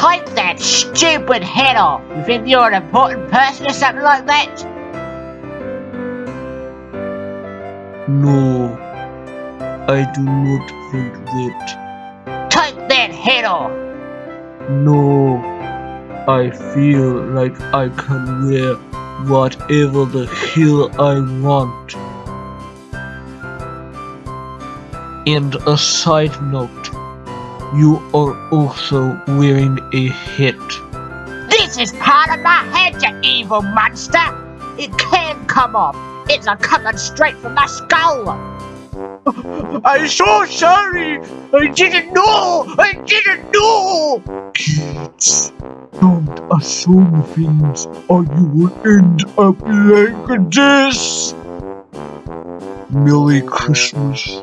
Take that stupid head off. You think you're an important person or something like that? No, I do not think that. Take that head off. No, I feel like I can wear whatever the hell I want. And a side note, you are also wearing a hat. This is part of my head, you evil monster. It can't come off. It's a coming straight from my skull. I'm so sorry. I didn't know. I didn't know. Kids, don't assume things or you will end up like this. Merry Christmas.